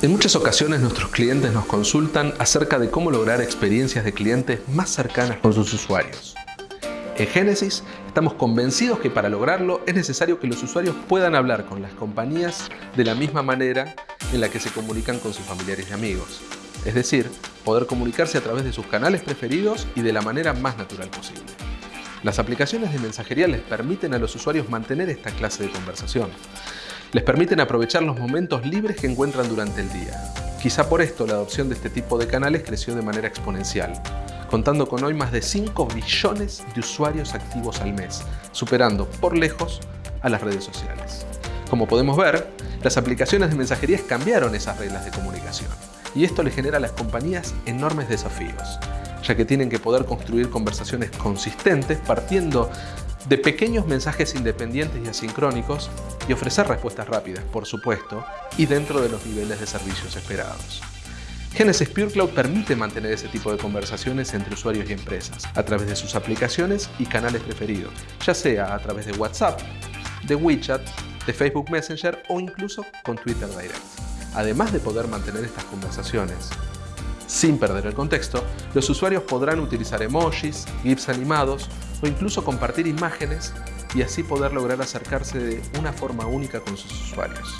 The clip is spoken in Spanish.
En muchas ocasiones nuestros clientes nos consultan acerca de cómo lograr experiencias de clientes más cercanas con sus usuarios. En Genesis estamos convencidos que para lograrlo es necesario que los usuarios puedan hablar con las compañías de la misma manera en la que se comunican con sus familiares y amigos. Es decir, poder comunicarse a través de sus canales preferidos y de la manera más natural posible. Las aplicaciones de mensajería les permiten a los usuarios mantener esta clase de conversación. Les permiten aprovechar los momentos libres que encuentran durante el día. Quizá por esto la adopción de este tipo de canales creció de manera exponencial, contando con hoy más de 5 billones de usuarios activos al mes, superando por lejos a las redes sociales. Como podemos ver, las aplicaciones de mensajería cambiaron esas reglas de comunicación y esto le genera a las compañías enormes desafíos, ya que tienen que poder construir conversaciones consistentes partiendo de pequeños mensajes independientes y asincrónicos y ofrecer respuestas rápidas, por supuesto, y dentro de los niveles de servicios esperados. Genesis Pure Cloud permite mantener ese tipo de conversaciones entre usuarios y empresas a través de sus aplicaciones y canales preferidos, ya sea a través de WhatsApp, de WeChat, de Facebook Messenger o incluso con Twitter Direct. Además de poder mantener estas conversaciones sin perder el contexto, los usuarios podrán utilizar emojis, GIFs animados o incluso compartir imágenes y así poder lograr acercarse de una forma única con sus usuarios.